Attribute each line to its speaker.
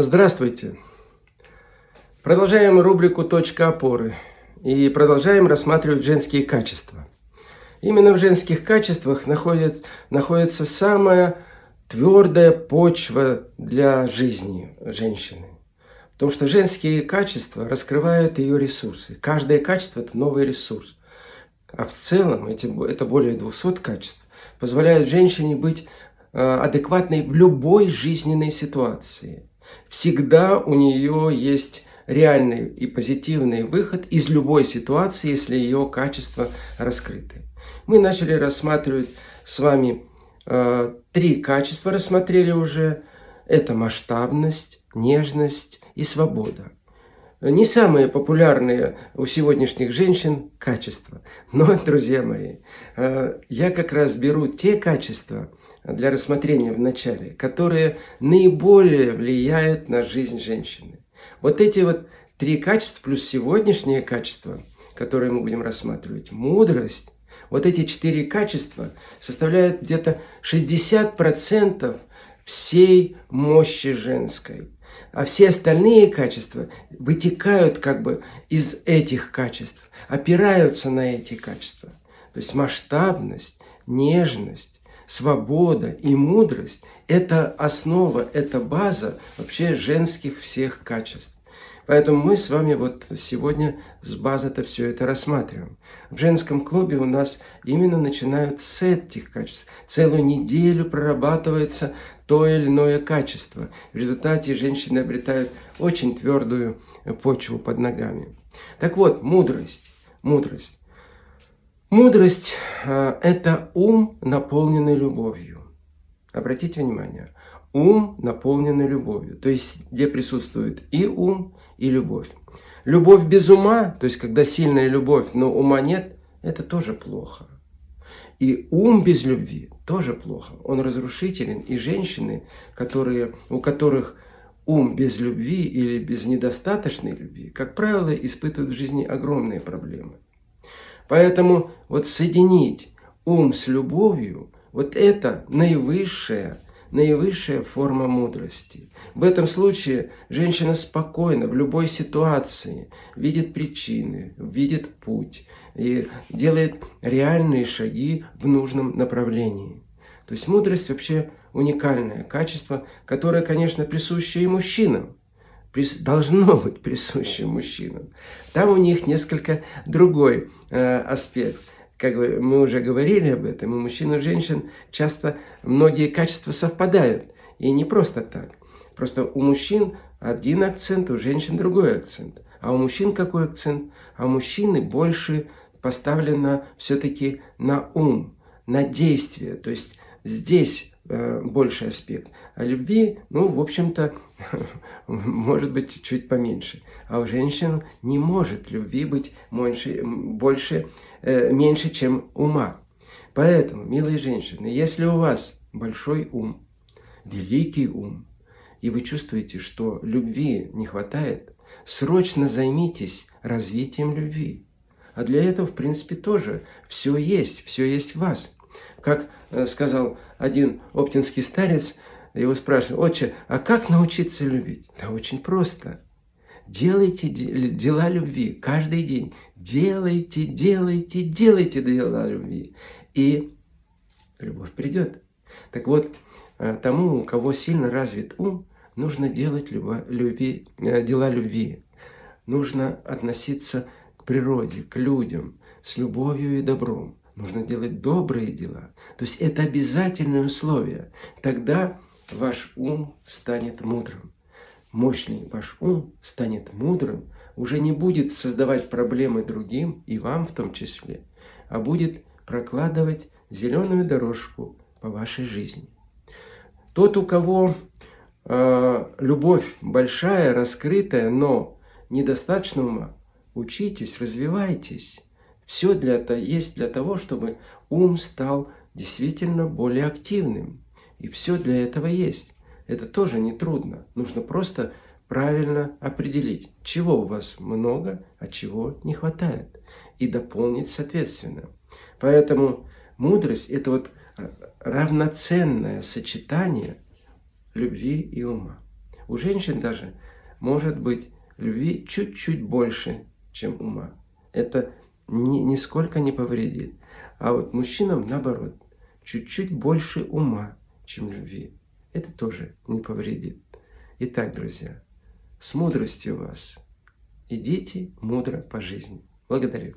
Speaker 1: Здравствуйте! Продолжаем рубрику «Точка опоры» и продолжаем рассматривать женские качества. Именно в женских качествах находит, находится самая твердая почва для жизни женщины. Потому что женские качества раскрывают ее ресурсы. Каждое качество – это новый ресурс. А в целом эти, это более 200 качеств позволяют женщине быть э, адекватной в любой жизненной ситуации всегда у нее есть реальный и позитивный выход из любой ситуации, если ее качества раскрыты. Мы начали рассматривать с вами э, три качества, рассмотрели уже. Это масштабность, нежность и свобода. Не самые популярные у сегодняшних женщин качества. Но, друзья мои, э, я как раз беру те качества, для рассмотрения в начале, которые наиболее влияют на жизнь женщины. Вот эти вот три качества плюс сегодняшние качества, которые мы будем рассматривать, мудрость, вот эти четыре качества составляют где-то 60% всей мощи женской. А все остальные качества вытекают как бы из этих качеств, опираются на эти качества. То есть масштабность, нежность, свобода и мудрость – это основа, это база вообще женских всех качеств. Поэтому мы с вами вот сегодня с базы-то все это рассматриваем. В женском клубе у нас именно начинают с этих качеств. Целую неделю прорабатывается то или иное качество. В результате женщины обретают очень твердую почву под ногами. Так вот, мудрость. Мудрость. Мудрость а, – это ум, наполненный любовью. Обратите внимание, ум, наполненный любовью. То есть, где присутствует и ум, и любовь. Любовь без ума, то есть, когда сильная любовь, но ума нет, это тоже плохо. И ум без любви тоже плохо. Он разрушителен. И женщины, которые, у которых ум без любви или без недостаточной любви, как правило, испытывают в жизни огромные проблемы. Поэтому вот соединить ум с любовью, вот это наивысшая, наивысшая форма мудрости. В этом случае женщина спокойно в любой ситуации видит причины, видит путь и делает реальные шаги в нужном направлении. То есть мудрость вообще уникальное качество, которое, конечно, присуще и мужчинам должно быть присуще мужчинам. Там у них несколько другой э, аспект. Как мы уже говорили об этом, у мужчин и женщин часто многие качества совпадают. И не просто так. Просто у мужчин один акцент, у женщин другой акцент. А у мужчин какой акцент? А у мужчины больше поставлено все-таки на ум, на действие. То есть здесь больший аспект. А любви, ну, в общем-то, может быть чуть поменьше. А у женщин не может любви быть больше, больше э, меньше, чем ума. Поэтому, милые женщины, если у вас большой ум, великий ум, и вы чувствуете, что любви не хватает, срочно займитесь развитием любви. А для этого, в принципе, тоже все есть, все есть в вас. Как э, сказал один оптинский старец, его спрашивают, отче, а как научиться любить? Да очень просто. Делайте дела любви каждый день. Делайте, делайте, делайте дела любви. И любовь придет. Так вот, э, тому, у кого сильно развит ум, нужно делать любви, э, дела любви. Нужно относиться к природе, к людям с любовью и добром. Нужно делать добрые дела. То есть это обязательное условие. Тогда ваш ум станет мудрым. Мощный ваш ум станет мудрым, уже не будет создавать проблемы другим, и вам в том числе, а будет прокладывать зеленую дорожку по вашей жизни. Тот, у кого э, любовь большая, раскрытая, но недостаточно ума, учитесь, развивайтесь. Все для это есть для того, чтобы ум стал действительно более активным. И все для этого есть. Это тоже не трудно. Нужно просто правильно определить, чего у вас много, а чего не хватает. И дополнить соответственно. Поэтому мудрость – это вот равноценное сочетание любви и ума. у женщин даже может быть любви чуть-чуть больше, чем ума. Это ни, нисколько не повредит. А вот мужчинам наоборот, чуть-чуть больше ума, чем любви. Это тоже не повредит. Итак, друзья, с мудростью вас. Идите мудро по жизни. Благодарю.